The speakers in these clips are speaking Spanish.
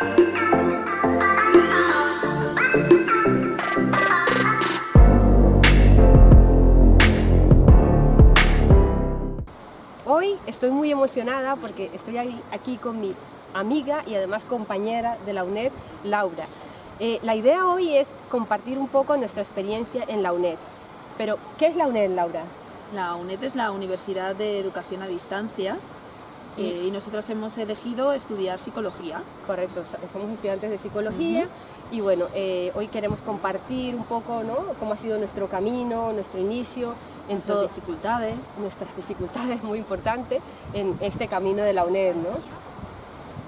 Hoy estoy muy emocionada porque estoy aquí con mi amiga y además compañera de la UNED, Laura. Eh, la idea hoy es compartir un poco nuestra experiencia en la UNED. Pero, ¿qué es la UNED, Laura? La UNED es la Universidad de Educación a Distancia eh, y nosotros hemos elegido estudiar psicología. Correcto, somos estudiantes de psicología y bueno, eh, hoy queremos compartir un poco ¿no? cómo ha sido nuestro camino, nuestro inicio, en nuestras dificultades. Nuestras dificultades, muy importante, en este camino de la UNED. ¿no?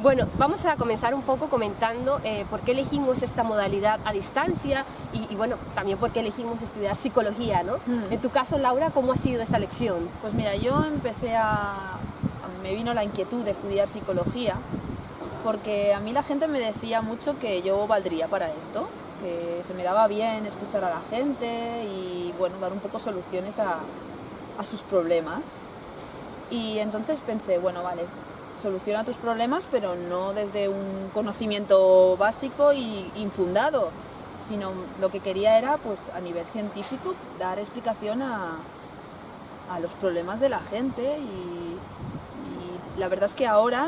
Bueno, vamos a comenzar un poco comentando eh, por qué elegimos esta modalidad a distancia y, bueno, también por qué elegimos estudiar psicología, ¿no? En tu caso, Laura, ¿cómo ha sido esta lección? Pues mira, yo empecé a... me vino la inquietud de estudiar psicología porque a mí la gente me decía mucho que yo valdría para esto, que se me daba bien escuchar a la gente y bueno, dar un poco soluciones a, a sus problemas. Y entonces pensé, bueno, vale, soluciona tus problemas, pero no desde un conocimiento básico y infundado, sino lo que quería era, pues a nivel científico, dar explicación a, a los problemas de la gente y, la verdad es que ahora,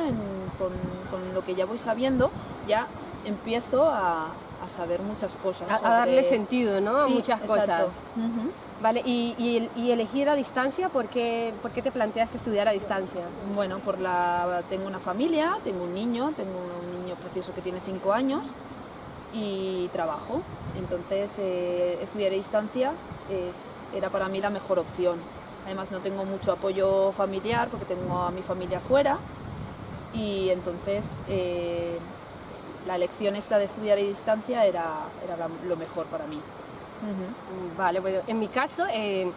con, con, lo que ya voy sabiendo, ya empiezo a, a saber muchas cosas. A, darle sentido, ¿no? a muchas cosas. Vale, y, y, elegir a distancia, ¿por qué, ¿por qué, te planteaste estudiar a distancia? Bueno, por la, tengo una familia, tengo un niño, tengo un niño precioso que tiene 5 años y trabajo. Entonces, eh, estudiar a distancia es, era para mí la mejor opción. Además, no tengo mucho apoyo familiar porque tengo a mi familia fuera y entonces eh, la elección esta de estudiar a distancia era, era lo mejor para mí. Vale, bueno, en mi caso, eh,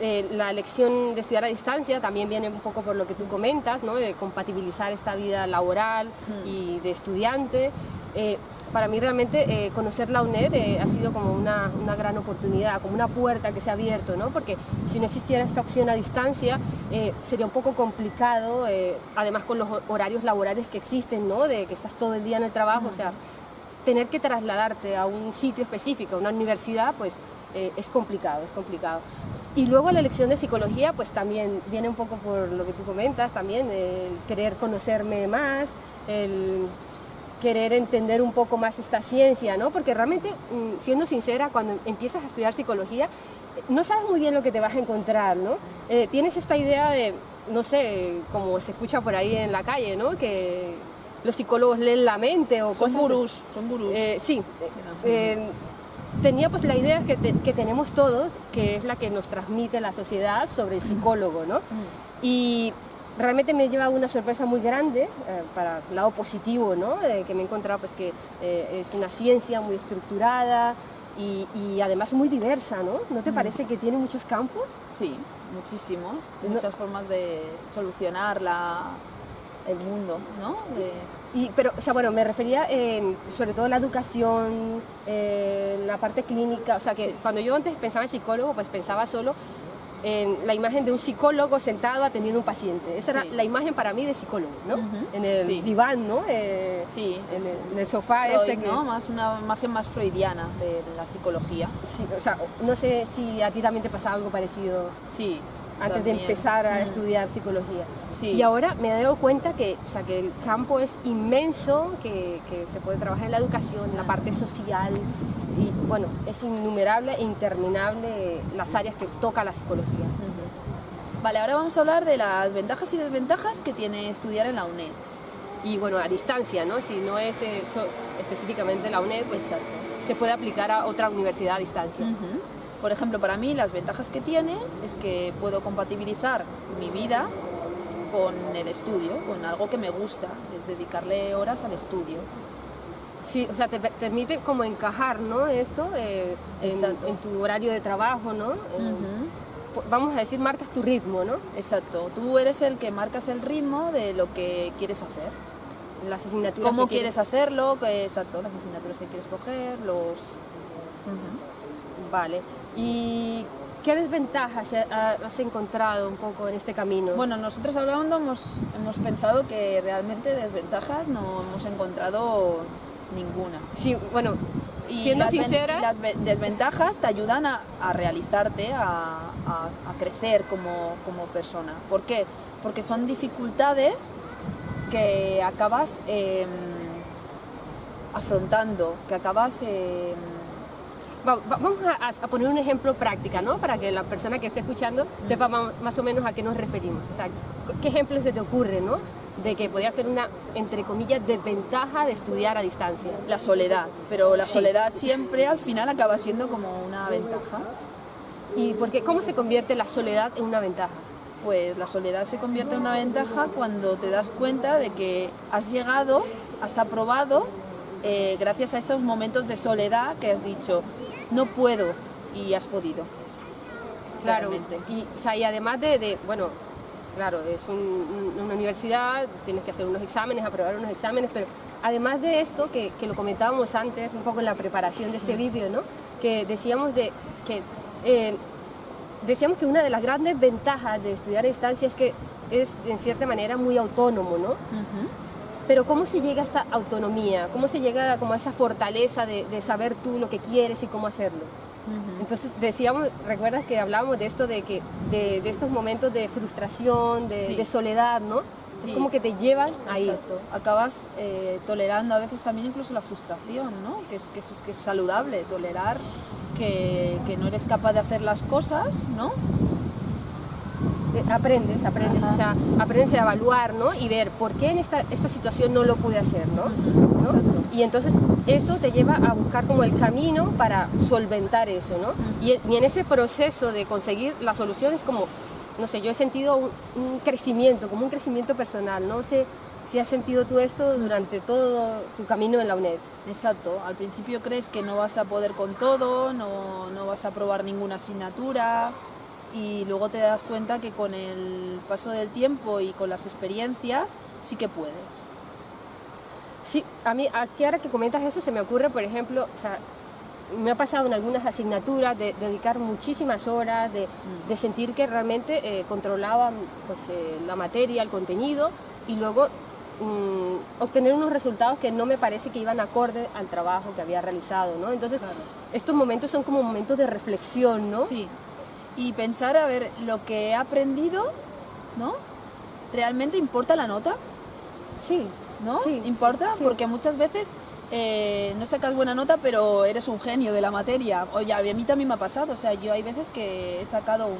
eh, la elección de estudiar a distancia también viene un poco por lo que tú comentas, ¿no? de compatibilizar esta vida laboral y de estudiante. Eh, para mí realmente conocer la UNED ha sido como una, una, gran oportunidad, como una puerta que se ha abierto, ¿no? porque si no existiera esta opción a distancia sería un poco complicado, además con los horarios laborales que existen, ¿no? de que estás todo el día en el trabajo, o sea, tener que trasladarte a un sitio específico, a una universidad, pues eh, es complicado, es complicado. Y luego la elección de psicología, pues también viene un poco por lo que tú comentas, también el querer conocerme más, el querer entender un poco más esta ciencia, ¿no? Porque realmente, mm, siendo sincera, cuando empiezas a estudiar psicología, no sabes muy bien lo que te vas a encontrar, ¿no? Eh, tienes esta idea de, no sé, como se escucha por ahí en la calle, ¿no? Que los psicólogos leen la mente o son Gurús, son gurús. Eh, sí. Eh, tenía pues la idea que, que, tenemos todos, que es la que nos transmite la sociedad sobre el psicólogo, ¿no? Y realmente me lleva una sorpresa muy grande eh, para el lado positivo, ¿no? que me he encontrado pues que es una ciencia muy estructurada y, y, además muy diversa, ¿no? ¿No te parece que tiene muchos campos? Sí, muchísimos, muchas formas de solucionar la, el mundo, ¿no? Y, pero, o sea, bueno, me refería sobre todo a la educación, eh, la parte clínica, o sea, que cuando yo antes pensaba en psicólogo, pues pensaba solo en la imagen de un psicólogo sentado atendiendo a un paciente. Esa era la imagen para mí de psicólogo, ¿no? En el diván, ¿no? Eh, sí. En el, sofá este. ¿no? Más una imagen más freudiana de la psicología. Sí, o sea, no sé si a ti también te pasaba algo parecido. Sí, antes de empezar a estudiar psicología. Y ahora me he dado cuenta que, o sea, que el campo es inmenso, que, que, se puede trabajar en la educación, en la parte social, y bueno, es innumerable e interminable las áreas que toca la psicología. Vale, ahora vamos a hablar de las ventajas y desventajas que tiene estudiar en la UNED. Y bueno, a distancia, ¿no? Si no es específicamente la UNED, pues se puede aplicar a otra universidad a distancia. Por ejemplo, para mí las ventajas que tiene es que puedo compatibilizar mi vida con el estudio, con algo que me gusta, es dedicarle horas al estudio. Sí, o sea, te permite como encajar, ¿no? Esto eh, en, tu horario de trabajo, ¿no? Vamos a decir, marcas tu ritmo, ¿no? Exacto. Tú eres el que marcas el ritmo de lo que quieres hacer. Las asignaturas ¿Cómo quieres hacerlo? exacto, las asignaturas que quieres coger, los... Vale. Y ¿Qué desventajas has encontrado un poco en este camino? Bueno, nosotros hablando hemos, hemos pensado que realmente desventajas no hemos encontrado ninguna. Sí, bueno, siendo sincera... las desventajas te ayudan a, realizarte, a, crecer como, persona. ¿Por qué? Porque son dificultades que acabas em, afrontando, que acabas... Em, vamos a, poner un ejemplo práctico, ¿no? Para que la persona que esté escuchando sepa más, o menos a qué nos referimos. O sea, ¿qué ejemplos se te ocurre, no? De que podría ser una, entre comillas, desventaja de estudiar a distancia. La soledad, pero la soledad siempre al final acaba siendo como una ventaja. ¿Y por qué? cómo se convierte la soledad en una ventaja? Pues la soledad se convierte en una ventaja cuando te das cuenta de que has llegado, has aprobado eh, gracias a esos momentos de soledad que has dicho, no puedo y has podido. Claro, y, o sea, y además de, bueno, claro, es una universidad, tienes que hacer unos exámenes, aprobar unos exámenes, pero además de esto, que, lo comentábamos antes, un poco en la preparación de este vídeo, ¿no? que decíamos de que... Eh, decíamos que una de las grandes ventajas de estudiar a distancia es que es en cierta manera muy autónomo, ¿no? Pero ¿cómo se llega a esta autonomía? ¿Cómo se llega como a esa fortaleza de, saber tú lo que quieres y cómo hacerlo? Entonces decíamos, recuerdas que hablábamos de esto, de, que, de, estos momentos de frustración, de, soledad, ¿no? Es como que te llevan ahí. Exacto. Acabas eh, tolerando a veces también incluso la frustración, ¿no? Que es, que es, saludable, tolerar que, que, no eres capaz de hacer las cosas, ¿no? aprendes, aprendes, o sea, aprendes a evaluar, ¿no? Y ver por qué en esta, esta situación no lo pude hacer, ¿no? Y entonces eso te lleva a buscar como el camino para solventar eso, ¿no? Y, en ese proceso de conseguir la solución es como, no sé, yo he sentido un, crecimiento, como un crecimiento personal, no sé si has sentido tú esto durante todo tu camino en la UNED. Exacto, al principio crees que no vas a poder con todo, no, no vas a probar ninguna asignatura, y luego te das cuenta que con el paso del tiempo y con las experiencias sí que puedes. Sí, a mí aquí ahora que comentas eso se me ocurre, por ejemplo, o sea, me ha pasado en algunas asignaturas de, dedicar muchísimas horas, de, mm. sentir que realmente eh, controlaba pues, eh, la materia, el contenido y luego mm, obtener unos resultados que no me parece que iban acorde al trabajo que había realizado, ¿no? Entonces, estos momentos son como momentos de reflexión, ¿no? Sí y pensar, a ver, lo que he aprendido, ¿no? ¿Realmente importa la nota? Sí. ¿No? ¿Importa? Porque muchas veces eh, no sacas buena nota, pero eres un genio de la materia. Oye, a mí también me ha pasado, o sea, yo hay veces que he sacado un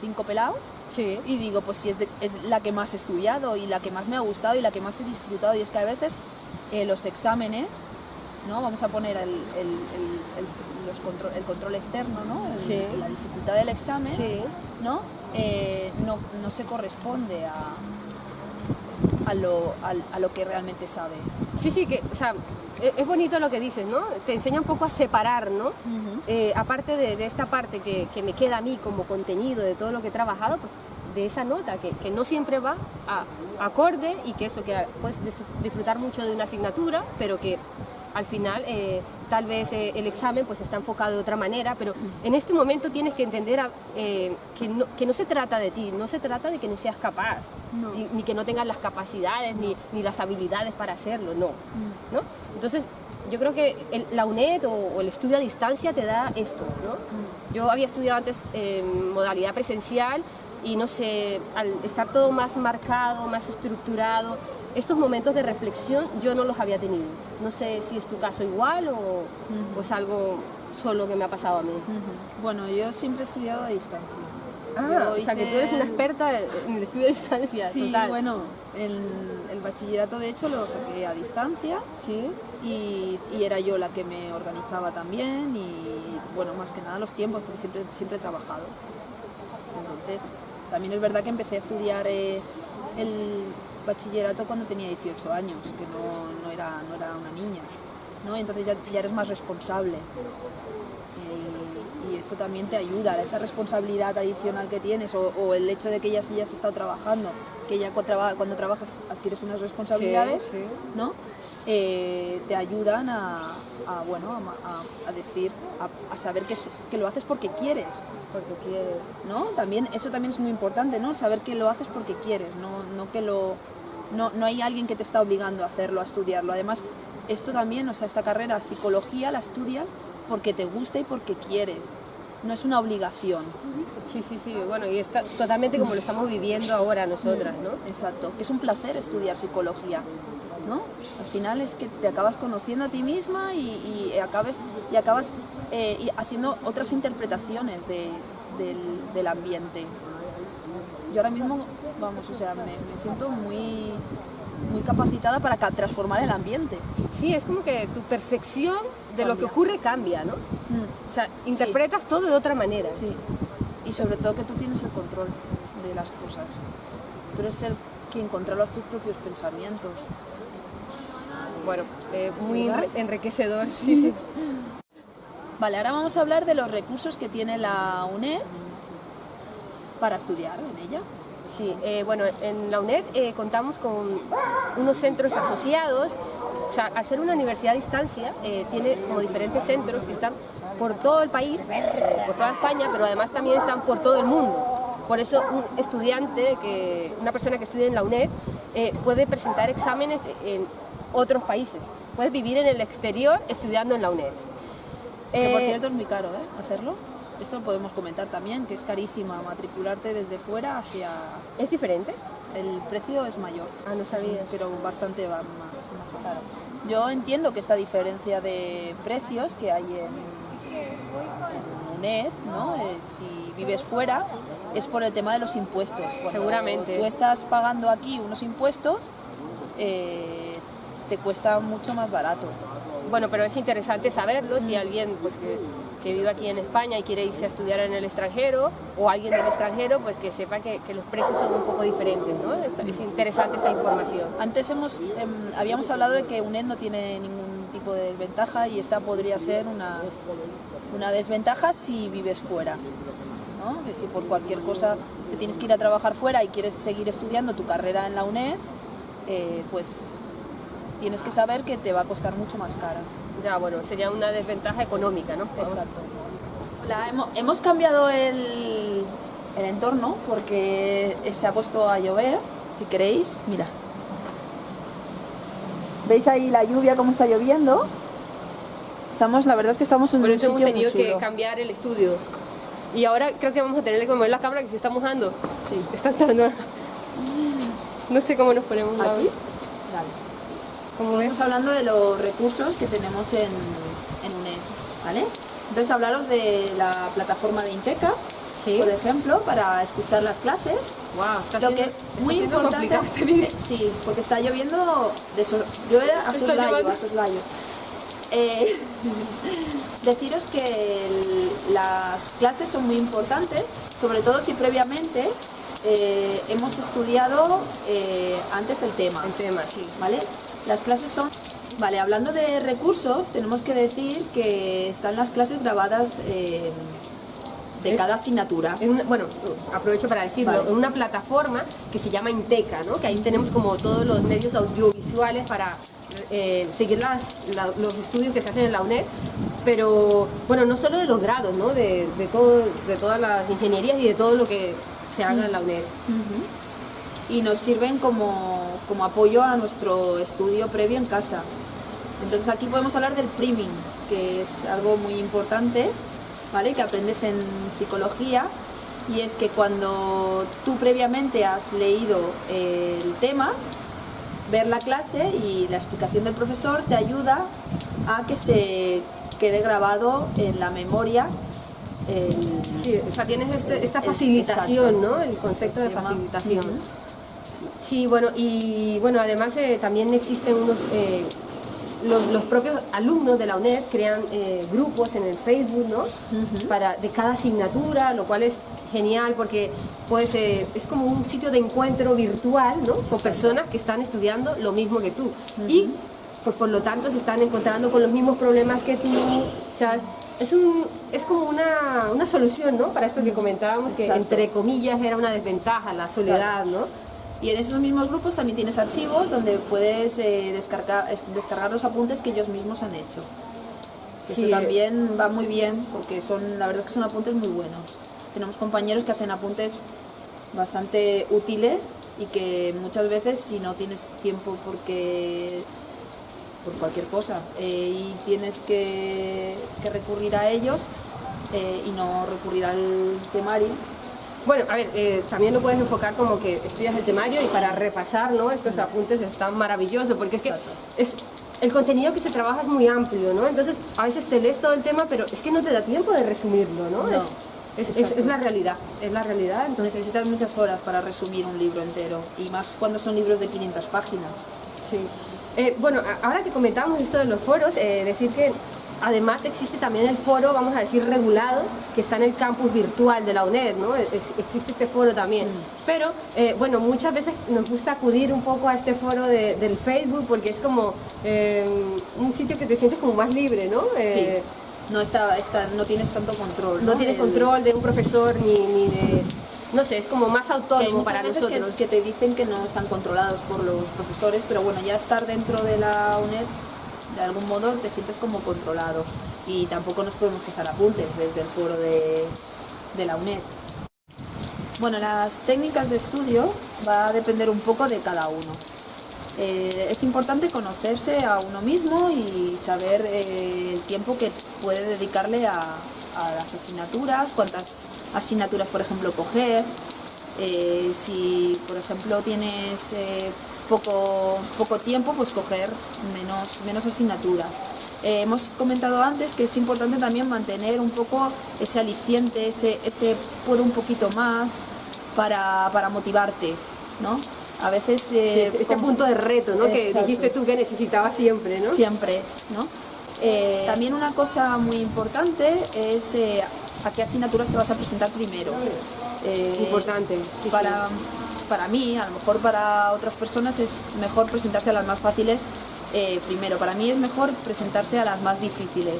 5 pelado sí. y digo, pues si es, la que más he estudiado y la que más me ha gustado y la que más he disfrutado. Y es que a veces eh, los exámenes, ¿no? Vamos a poner el el control externo, ¿no? la dificultad del examen, ¿no? Eh, ¿no? ¿no? se corresponde a, a, lo, a, lo que realmente sabes. Sí, sí, que, o sea, e, es bonito lo que dices, ¿no? Te enseña un poco a separar, ¿no? Eh, aparte de, de, esta parte que, que, me queda a mí como contenido de todo lo que he trabajado, pues de esa nota, que, que no siempre va a acorde y que eso, que puedes disfrutar mucho de una asignatura, pero que al final eh, tal vez eh, el examen pues está enfocado de otra manera, pero en este momento tienes que entender eh, que, no, que, no, se trata de ti, no se trata de que no seas capaz, Ni, que no tengas las capacidades ni, ni, las habilidades para hacerlo, no. Mm. ¿no? Entonces, yo creo que la UNED o, el estudio a distancia te da esto. ¿no? Mm. Yo había estudiado antes modalidad presencial y no sé, al estar todo más marcado, más estructurado, estos momentos de reflexión yo no los había tenido. No sé si es tu caso igual o, es algo solo que me ha pasado a mí. Bueno, yo siempre he estudiado a distancia. Ah, o sea que tú eres una experta en el estudio a distancia. Sí, bueno, el, el, bachillerato de hecho lo saqué a distancia. Sí. Y, era yo la que me organizaba también y bueno, más que nada los tiempos, porque siempre, siempre he trabajado. Entonces, también es verdad que empecé a estudiar eh, el bachillerato cuando tenía 18 años, que no, era, no era una niña, ¿no? Entonces ya, ya eres más responsable. y esto también te ayuda, esa responsabilidad adicional que tienes o, el hecho de que ya hayas estado trabajando, que ya cuando trabajas adquieres unas responsabilidades, ¿no? Eh, te ayudan a, bueno, a, decir, a, saber que, que, lo haces porque quieres. Porque quieres. ¿No? También, eso también es muy importante, ¿no? Saber que lo haces porque quieres, no, no que lo... No, no hay alguien que te está obligando a hacerlo, a estudiarlo. Además, esto también, o sea, esta carrera, psicología, la estudias porque te gusta y porque quieres. No es una obligación. Sí, sí, sí. Bueno, y está totalmente como lo estamos viviendo ahora nosotras, ¿no? Exacto. Es un placer estudiar psicología, ¿no? Al final es que te acabas conociendo a ti misma y, y acabes, y acabas eh, haciendo otras interpretaciones del, ambiente. Yo ahora mismo, vamos, o sea, me siento muy muy capacitada para transformar el ambiente. Sí, es como que tu percepción de lo que ocurre cambia, ¿no? Mm. O sea, interpretas todo de otra manera. Sí, y sobre todo que tú tienes el control de las cosas. Tú eres el quien controlas tus propios pensamientos. Bueno, eh, muy enriquecedor, sí, sí. Vale, ahora vamos a hablar de los recursos que tiene la UNED para estudiar en ella. Sí, eh, bueno, en la UNED eh, contamos con unos centros asociados, o sea, al ser una universidad a distancia, eh, tiene como diferentes centros que están por todo el país, por toda España, pero además también están por todo el mundo. Por eso un estudiante, que, una persona que estudia en la UNED, puede presentar exámenes en otros países. Puedes vivir en el exterior estudiando en la UNED. Que por cierto es muy caro, ¿eh? Hacerlo. Esto lo podemos comentar también, que es carísima matricularte desde fuera hacia... ¿Es diferente? El precio es mayor. Ah, no sabía. Pero bastante más, más caro. Yo entiendo que esta diferencia de precios que hay en, UNED, ¿no? Eh, si vives fuera, es por el tema de los impuestos. Seguramente. Tú estás pagando aquí unos impuestos, eh, te cuesta mucho más barato. Bueno, pero es interesante saberlo si alguien pues, que que vive aquí en España y quiere irse a estudiar en el extranjero o alguien del extranjero, pues que sepa que, los precios son un poco diferentes, ¿no? Es, interesante esta información. Antes hemos, em, habíamos hablado de que UNED no tiene ningún tipo de desventaja y esta podría ser una, una desventaja si vives fuera. ¿no? Que si por cualquier cosa te tienes que ir a trabajar fuera y quieres seguir estudiando tu carrera en la UNED, eh, pues tienes que saber que te va a costar mucho más cara ya bueno, sería una desventaja económica, ¿no? Exacto. hemos, cambiado el, el entorno porque se ha puesto a llover, si queréis, mira. ¿Veis ahí la lluvia, cómo está lloviendo? Estamos, la verdad es que estamos en Por un eso hemos tenido que cambiar el estudio. Y ahora creo que vamos a tener que mover la cámara que se está mojando. Sí. Está tardando. No sé cómo nos ponemos ¿Aquí? Dale. Estamos hablando de los recursos que tenemos en, en UNED, ¿vale? Entonces hablaros de la plataforma de Inteca, por ejemplo, para escuchar las clases. Wow, lo que es muy importante. Eh, sí, porque está lloviendo de llueve a soslayo, a soslayo. Eh, deciros que las clases son muy importantes, sobre todo si previamente eh, hemos estudiado antes el tema. El tema, sí. ¿Vale? Las clases son... Vale, hablando de recursos, tenemos que decir que están las clases grabadas eh, de cada asignatura. bueno, aprovecho para decirlo, en una plataforma que se llama Inteca, ¿no? que ahí tenemos como todos los medios audiovisuales para eh, seguir los estudios que se hacen en la UNED, pero bueno, no solo de los grados, ¿no? de, todo, de todas las ingenierías y de todo lo que se haga en la UNED y nos sirven como, apoyo a nuestro estudio previo en casa. Entonces aquí podemos hablar del priming, que es algo muy importante, ¿vale? que aprendes en psicología, y es que cuando tú previamente has leído el tema, ver la clase y la explicación del profesor te ayuda a que se quede grabado en la memoria Sí, o sea, tienes este, esta facilitación, ¿no? El concepto de facilitación. Sí, bueno, y bueno, además eh, también existen unos, eh, los, propios alumnos de la UNED crean eh, grupos en el Facebook, ¿no? Para, de cada asignatura, lo cual es genial porque pues, es como un sitio de encuentro virtual, ¿no? Con personas que están estudiando lo mismo que tú. Y pues por lo tanto se están encontrando con los mismos problemas que tú. O sea, es un, es como una, una solución, ¿no? Para esto que comentábamos, que Exacto. entre comillas era una desventaja, la soledad, ¿no? Y en esos mismos grupos también tienes archivos donde puedes eh, descargar, es- descargar los apuntes que ellos mismos han hecho. Sí. Eso también va muy bien porque son, la verdad es que son apuntes muy buenos. Tenemos compañeros que hacen apuntes bastante útiles y que muchas veces si no tienes tiempo porque por cualquier cosa eh, y tienes que, que recurrir a ellos eh, y no recurrir al temario, Bueno, a ver, eh, también lo puedes enfocar como que estudias el temario y para repasar, ¿no? Estos apuntes están maravillosos porque es que es, el contenido que se trabaja es muy amplio, ¿no? Entonces, a veces te lees todo el tema, pero es que no te da tiempo de resumirlo, ¿no? No, es, la realidad, es la realidad, entonces... Necesitas muchas horas para resumir un libro entero y más cuando son libros de 500 páginas. Sí. Eh, bueno, ahora que comentábamos esto de los foros, eh, decir que además existe también el foro, vamos a decir, regulado, que está en el campus virtual de la UNED, ¿no? Es- existe este foro también. Pero, eh, bueno, muchas veces nos gusta acudir un poco a este foro de- del Facebook porque es como eh, un sitio que te sientes como más libre, ¿no? Eh, sí. No, está, está, no tienes tanto control. No tienes El- control de un profesor ni, ni de... No sé, es como más autónomo para veces que- nosotros. Que, te dicen que no están controlados por los profesores, pero bueno, ya estar dentro de la UNED, de algún modo te sientes como controlado. Y tampoco nos podemos pasar apuntes desde el foro de, de la UNED. Bueno, las técnicas de estudio va a depender un poco de cada uno. Eh, es importante conocerse a uno mismo y saber eh, el tiempo que puede dedicarle a, las asignaturas, cuántas asignaturas, por ejemplo, coger. Eh, si, por ejemplo, tienes poco, poco tiempo, pues coger menos, menos asignaturas. Eh, hemos comentado antes que es importante también mantener un poco ese aliciente, ese, ese puedo un poquito más para, para motivarte, ¿no? A veces... eh, este, este como- punto de reto, ¿no? Que dijiste tú que necesitabas siempre, ¿no? Siempre, ¿no? Eh, también una cosa muy importante es eh, a qué asignaturas te vas a presentar primero. Eh, Importante, sí, para, para mí, a lo mejor para otras personas es mejor presentarse a las más fáciles eh, primero. Para mí es mejor presentarse a las más difíciles.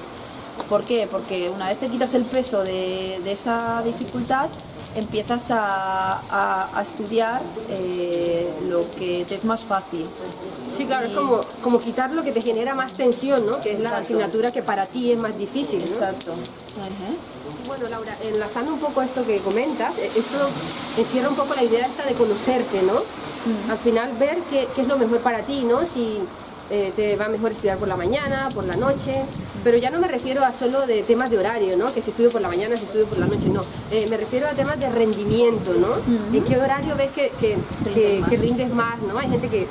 ¿Por qué? Porque una vez te quitas el peso de, de esa dificultad, empiezas a, a- a estudiar eh, lo que te es más fácil. Sí, claro, es como, como quitar lo que te genera más tensión, ¿no? Que es la asignatura que para ti es más difícil, ¿no? Exacto. Bueno, Laura, enlazando un poco esto que comentas, eh, esto encierra un poco la idea esta de conocerte, ¿no? Al final ver qué, qué es lo mejor para ti, ¿no? Si eh, te va mejor estudiar por la mañana, por la noche, pero ya no me refiero a solo de temas de horario, ¿no? Que si estudio por la mañana, si estudio por la noche, no. Eh, me refiero a temas de rendimiento, ¿no? ¿En qué horario ves que, que, que- más. que rindes más, ¿no? Hay gente que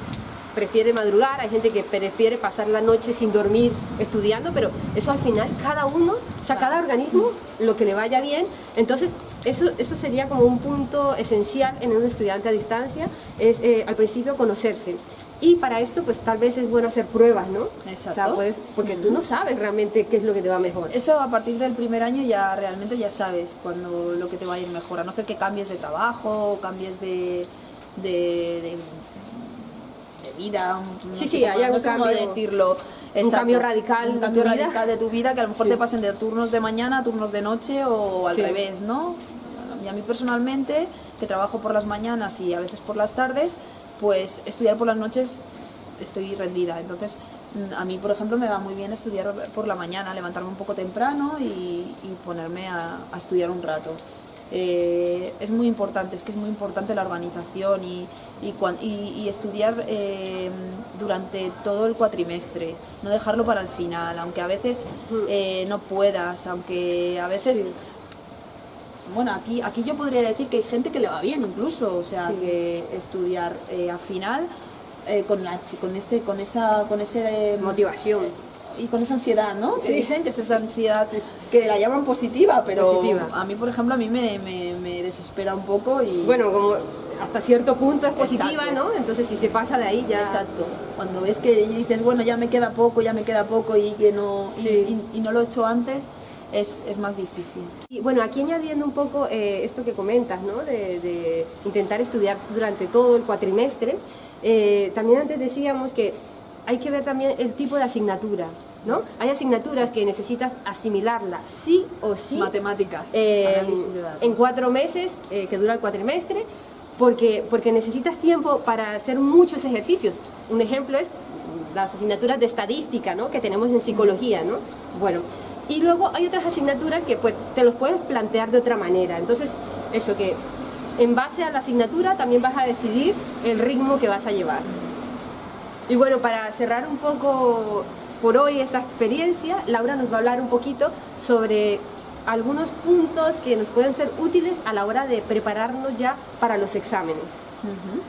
prefiere madrugar, hay gente que prefiere pasar la noche sin dormir estudiando, pero eso al final cada uno, o sea, cada organismo lo que le vaya bien, entonces eso, eso sería como un punto esencial en un estudiante a distancia, es eh, al principio conocerse. Y para esto, pues tal vez es bueno hacer pruebas, ¿no? O sea, Exacto. porque tú no sabes realmente qué es lo que te va mejor. Eso a partir del primer año ya realmente ya sabes cuando lo que te va a ir mejor, a no ser que cambies de trabajo o cambies de, de, de- de vida. no Sí, sí, hay algún no cambio- decirlo. un cambio radical Un de cambio vida. radical de tu vida que a lo mejor Sí. te pasen de turnos de mañana a turnos de noche o al Sí. revés, ¿no? Y a mí personalmente, que trabajo por las mañanas y a veces por las tardes, pues estudiar por las noches estoy rendida. Entonces, a mí, por ejemplo, me va muy bien estudiar por la mañana, levantarme un poco temprano y, y ponerme a, a estudiar un rato. Eh, es muy importante, es que es muy importante la organización y, y, y- y estudiar eh, durante todo el cuatrimestre, no dejarlo para el final, aunque a veces eh, no puedas, aunque a veces Sí. bueno, aquí, aquí yo podría decir que hay gente que le va bien incluso, o sea, Sí. que estudiar eh, al final eh, con, la, con, ese, con esa con ese eh, Motivación. Y con esa ansiedad, ¿no? Que Sí. dicen que es esa ansiedad que la llaman positiva, pero Positiva. a mí, por ejemplo, a mí me, me- me desespera un poco y... Bueno, como hasta cierto punto es positiva, Exacto. ¿no? Entonces si se pasa de ahí ya... Exacto. Cuando ves que dices, bueno, ya me queda poco, ya me queda poco y que no, y- Sí. y, y no lo he hecho antes, es, es más difícil. Y bueno, aquí añadiendo un poco eh, esto que comentas, ¿no? De, de intentar estudiar durante todo el cuatrimestre, eh, también antes decíamos que hay que ver también el tipo de asignatura, ¿no? Hay asignaturas que necesitas asimilarla sí o sí. Matemáticas. eh, en cuatro meses, eh, que dura el cuatrimestre, porque, porque necesitas tiempo para hacer muchos ejercicios. Un ejemplo es las asignaturas de estadística, ¿no? Que tenemos en psicología, ¿no? Bueno, y luego hay otras asignaturas que pues te los puedes plantear de otra manera. Entonces, eso que en base a la asignatura también vas a decidir el ritmo que vas a llevar. Y bueno, para cerrar un poco por hoy esta experiencia, Laura nos va a hablar un poquito sobre algunos puntos que nos pueden ser útiles a la hora de prepararnos ya para los exámenes. Ujú.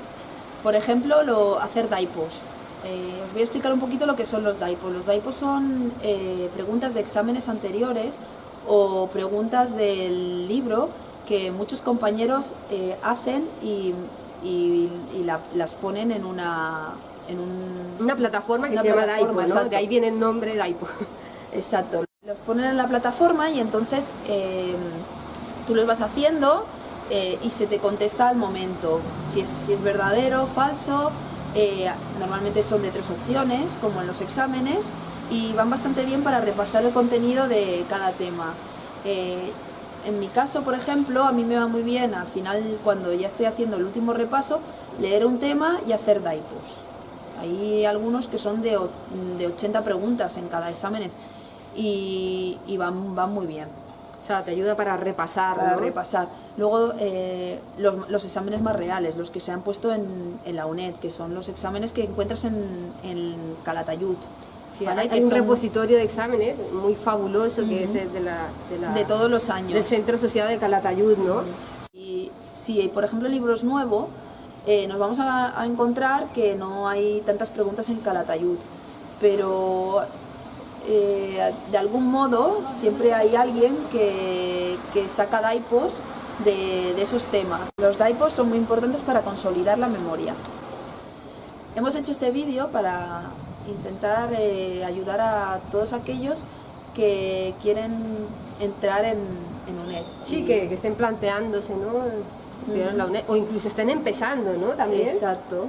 Por ejemplo, lo, hacer daipos. Eh, os voy a explicar un poquito lo que son los daipos. Los daipos son eh, preguntas de exámenes anteriores o preguntas del libro que muchos compañeros eh, hacen y, y- y la- las ponen en una... En un, Una plataforma que Una se llama Daipo, ¿no? exacto. De ahí viene el nombre Daipo. Exacto. Los ponen en la plataforma y entonces eh, tú los vas haciendo eh, y se te contesta al momento. Si es, si es verdadero, falso. eh, normalmente son de tres opciones, como en los exámenes, y van bastante bien para repasar el contenido de cada tema. Eh, en mi caso, por ejemplo, a mí me va muy bien al final, cuando ya estoy haciendo el último repaso, leer un tema y hacer daipos. Hay algunos que son de, de 80 preguntas en cada exámenes y, y van, van muy bien O sea, te ayuda para repasar, para ¿no? repasar. Luego eh, los, los exámenes más reales, los que se han puesto en, en la UNED, que son los exámenes que encuentras en, en Calatayud. Sí, ¿vale? hay, hay un son repositorio de exámenes muy fabuloso que es de la, de la- de todos los años. del Centro Social de Calatayud, ¿no? Si, si, por ejemplo, el libro es nuevo, eh, nos vamos a, encontrar que no hay tantas preguntas en Calatayud, pero eh, de algún modo siempre hay alguien que, saca daipos de, esos temas. Los daipos son muy importantes para consolidar la memoria. Hemos hecho este vídeo para intentar eh, ayudar a todos aquellos que quieren entrar en, en UNED. Sí, que, que estén planteándose, ¿no? Estudiar en la UNED, o incluso estén empezando, ¿no? También. Exacto.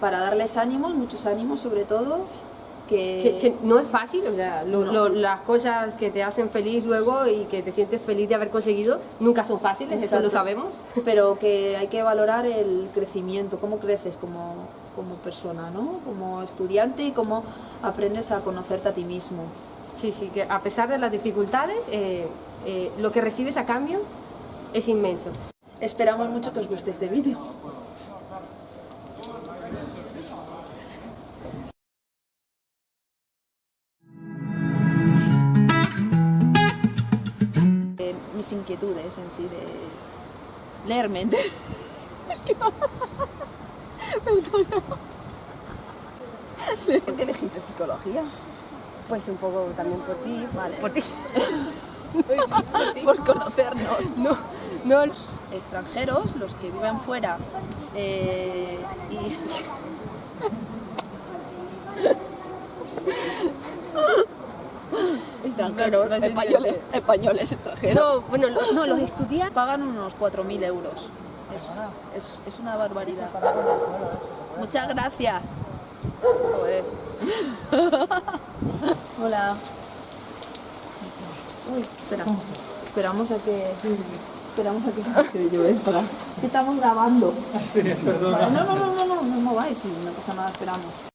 Para darles ánimos, muchos ánimos sobre todo, que, Que, que no es fácil, o sea, lo- No. lo- las cosas que te hacen feliz luego y que te sientes feliz de haber conseguido nunca son fáciles, eso Exacto. lo sabemos. pero que hay que valorar el crecimiento, cómo creces como, como persona, ¿no? Como estudiante y cómo aprendes a conocerte a ti mismo. Sí, sí, que a pesar de las dificultades, eh, eh, lo que recibes a cambio es inmenso. Esperamos mucho que os guste este vídeo. Eh, mis inquietudes en sí de leer mente. ¿Por qué elegiste psicología? Pues un poco también por ti, Vale. por ti. Por conocernos. No, no, Los extranjeros, los que viven fuera eh, y extranjeros, No, españoles, españoles extranjeros, no, bueno, lo- no, los estudiantes. pagan unos 4.000 euros. Es, es, es una barbaridad. Muchas gracias. Joder. Hola. Uy, espera. Esperamos a que. Esperamos a que. que estamos grabando. Vale, no, no, no, no, no, no mováis, no pasa nada, esperamos.